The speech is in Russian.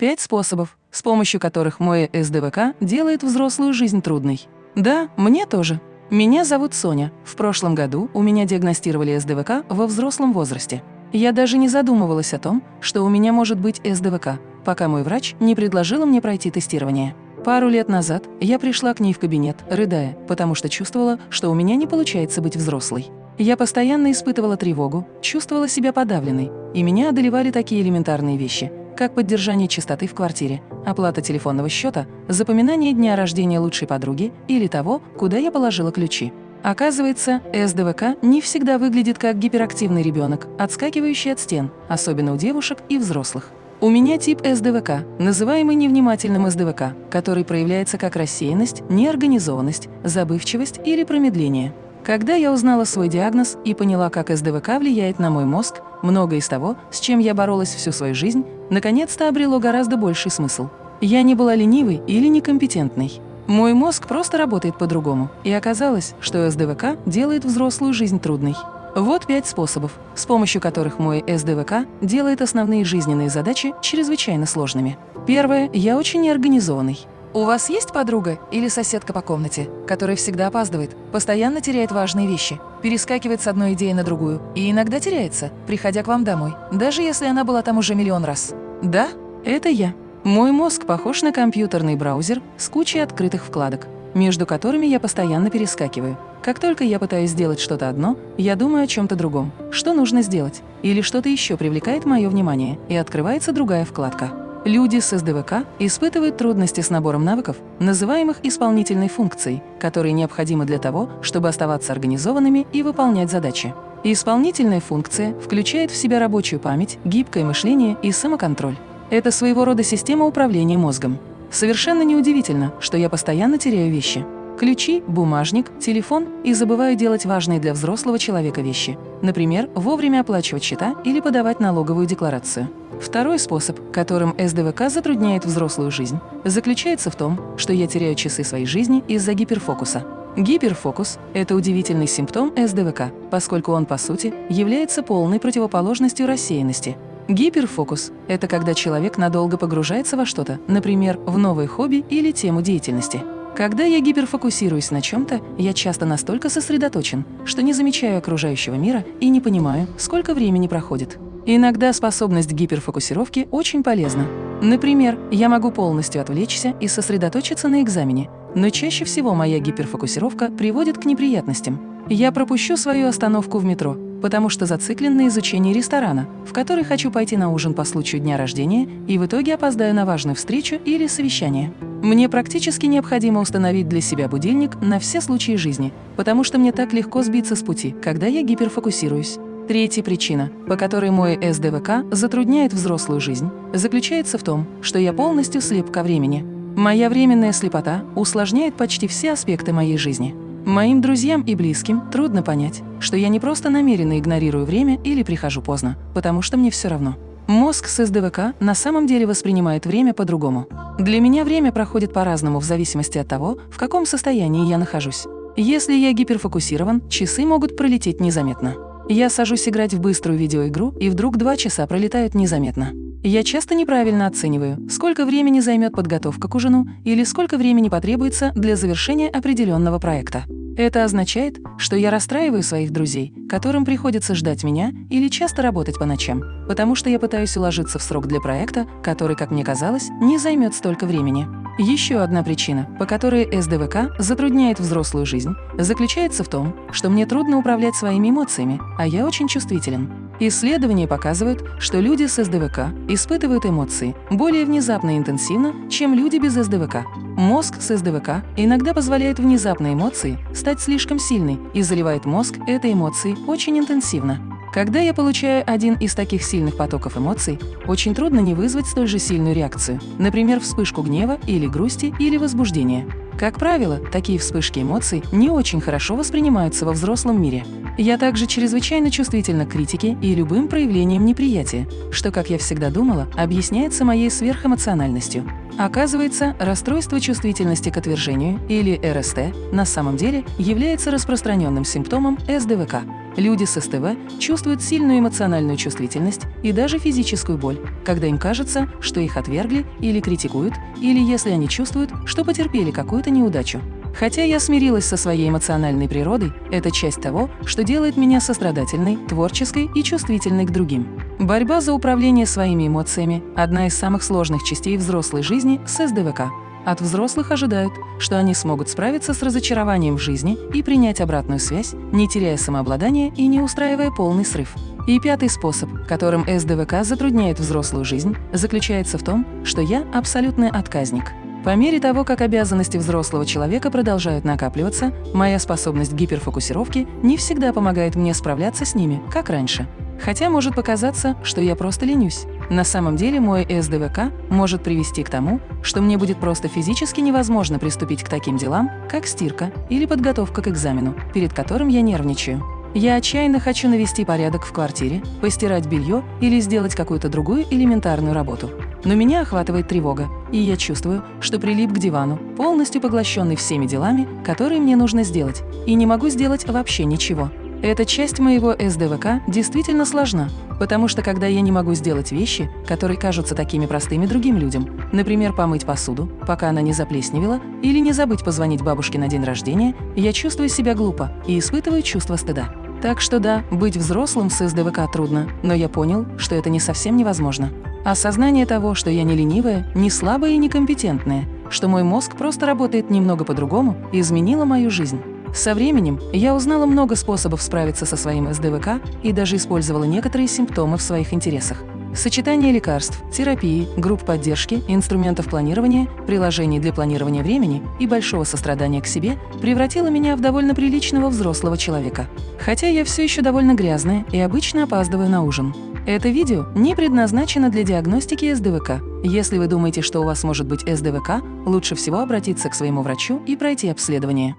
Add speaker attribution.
Speaker 1: Пять способов, с помощью которых мой СДВК делает взрослую жизнь трудной. Да, мне тоже. Меня зовут Соня. В прошлом году у меня диагностировали СДВК во взрослом возрасте. Я даже не задумывалась о том, что у меня может быть СДВК, пока мой врач не предложила мне пройти тестирование. Пару лет назад я пришла к ней в кабинет, рыдая, потому что чувствовала, что у меня не получается быть взрослой. Я постоянно испытывала тревогу, чувствовала себя подавленной, и меня одолевали такие элементарные вещи, как поддержание чистоты в квартире, оплата телефонного счета, запоминание дня рождения лучшей подруги или того, куда я положила ключи. Оказывается, СДВК не всегда выглядит как гиперактивный ребенок, отскакивающий от стен, особенно у девушек и взрослых. У меня тип СДВК, называемый невнимательным СДВК, который проявляется как рассеянность, неорганизованность, забывчивость или промедление. Когда я узнала свой диагноз и поняла, как СДВК влияет на мой мозг, многое из того, с чем я боролась всю свою жизнь, наконец-то обрело гораздо больший смысл. Я не была ленивой или некомпетентной. Мой мозг просто работает по-другому, и оказалось, что СДВК делает взрослую жизнь трудной. Вот пять способов, с помощью которых мой СДВК делает основные жизненные задачи чрезвычайно сложными. Первое. Я очень неорганизованный. У вас есть подруга или соседка по комнате, которая всегда опаздывает, постоянно теряет важные вещи, перескакивает с одной идеи на другую и иногда теряется, приходя к вам домой, даже если она была там уже миллион раз? Да, это я. Мой мозг похож на компьютерный браузер с кучей открытых вкладок, между которыми я постоянно перескакиваю. Как только я пытаюсь сделать что-то одно, я думаю о чем-то другом, что нужно сделать, или что-то еще привлекает мое внимание, и открывается другая вкладка. Люди с СДВК испытывают трудности с набором навыков, называемых исполнительной функцией, которые необходимы для того, чтобы оставаться организованными и выполнять задачи. Исполнительная функция включает в себя рабочую память, гибкое мышление и самоконтроль. Это своего рода система управления мозгом. Совершенно неудивительно, что я постоянно теряю вещи. Ключи, бумажник, телефон и забываю делать важные для взрослого человека вещи. Например, вовремя оплачивать счета или подавать налоговую декларацию. Второй способ, которым СДВК затрудняет взрослую жизнь, заключается в том, что я теряю часы своей жизни из-за гиперфокуса. Гиперфокус – это удивительный симптом СДВК, поскольку он, по сути, является полной противоположностью рассеянности. Гиперфокус – это когда человек надолго погружается во что-то, например, в новое хобби или тему деятельности. Когда я гиперфокусируюсь на чем-то, я часто настолько сосредоточен, что не замечаю окружающего мира и не понимаю, сколько времени проходит. Иногда способность гиперфокусировки очень полезна. Например, я могу полностью отвлечься и сосредоточиться на экзамене, но чаще всего моя гиперфокусировка приводит к неприятностям. Я пропущу свою остановку в метро, потому что зациклен на изучении ресторана, в который хочу пойти на ужин по случаю дня рождения и в итоге опоздаю на важную встречу или совещание. Мне практически необходимо установить для себя будильник на все случаи жизни, потому что мне так легко сбиться с пути, когда я гиперфокусируюсь. Третья причина, по которой мой СДВК затрудняет взрослую жизнь, заключается в том, что я полностью слеп ко времени. Моя временная слепота усложняет почти все аспекты моей жизни. Моим друзьям и близким трудно понять, что я не просто намеренно игнорирую время или прихожу поздно, потому что мне все равно. Мозг с СДВК на самом деле воспринимает время по-другому. Для меня время проходит по-разному в зависимости от того, в каком состоянии я нахожусь. Если я гиперфокусирован, часы могут пролететь незаметно. Я сажусь играть в быструю видеоигру, и вдруг два часа пролетают незаметно. Я часто неправильно оцениваю, сколько времени займет подготовка к ужину или сколько времени потребуется для завершения определенного проекта. Это означает, что я расстраиваю своих друзей, которым приходится ждать меня или часто работать по ночам, потому что я пытаюсь уложиться в срок для проекта, который, как мне казалось, не займет столько времени. Еще одна причина, по которой СДВК затрудняет взрослую жизнь, заключается в том, что мне трудно управлять своими эмоциями, а я очень чувствителен. Исследования показывают, что люди с СДВК испытывают эмоции более внезапно и интенсивно, чем люди без СДВК. Мозг с СДВК иногда позволяет внезапной эмоции стать слишком сильной и заливает мозг этой эмоцией очень интенсивно. Когда я получаю один из таких сильных потоков эмоций, очень трудно не вызвать столь же сильную реакцию, например, вспышку гнева или грусти или возбуждения. Как правило, такие вспышки эмоций не очень хорошо воспринимаются во взрослом мире. Я также чрезвычайно чувствительна к критике и любым проявлениям неприятия, что, как я всегда думала, объясняется моей сверхэмоциональностью. Оказывается, расстройство чувствительности к отвержению или РСТ на самом деле является распространенным симптомом СДВК. Люди с СТВ чувствуют сильную эмоциональную чувствительность и даже физическую боль, когда им кажется, что их отвергли или критикуют, или если они чувствуют, что потерпели какую-то неудачу. Хотя я смирилась со своей эмоциональной природой, это часть того, что делает меня сострадательной, творческой и чувствительной к другим. Борьба за управление своими эмоциями – одна из самых сложных частей взрослой жизни с СДВК. От взрослых ожидают, что они смогут справиться с разочарованием в жизни и принять обратную связь, не теряя самообладания и не устраивая полный срыв. И пятый способ, которым СДВК затрудняет взрослую жизнь, заключается в том, что я абсолютный отказник. По мере того, как обязанности взрослого человека продолжают накапливаться, моя способность к гиперфокусировке не всегда помогает мне справляться с ними, как раньше. Хотя может показаться, что я просто ленюсь. На самом деле мой СДВК может привести к тому, что мне будет просто физически невозможно приступить к таким делам, как стирка или подготовка к экзамену, перед которым я нервничаю. Я отчаянно хочу навести порядок в квартире, постирать белье или сделать какую-то другую элементарную работу. Но меня охватывает тревога, и я чувствую, что прилип к дивану, полностью поглощенный всеми делами, которые мне нужно сделать, и не могу сделать вообще ничего. Эта часть моего СДВК действительно сложна, потому что когда я не могу сделать вещи, которые кажутся такими простыми другим людям, например, помыть посуду, пока она не заплесневела, или не забыть позвонить бабушке на день рождения, я чувствую себя глупо и испытываю чувство стыда. Так что да, быть взрослым с СДВК трудно, но я понял, что это не совсем невозможно. Осознание того, что я не ленивая, не слабая и некомпетентная, что мой мозг просто работает немного по-другому, изменило мою жизнь. Со временем я узнала много способов справиться со своим СДВК и даже использовала некоторые симптомы в своих интересах. Сочетание лекарств, терапии, групп поддержки, инструментов планирования, приложений для планирования времени и большого сострадания к себе превратило меня в довольно приличного взрослого человека. Хотя я все еще довольно грязная и обычно опаздываю на ужин. Это видео не предназначено для диагностики СДВК. Если вы думаете, что у вас может быть СДВК, лучше всего обратиться к своему врачу и пройти обследование.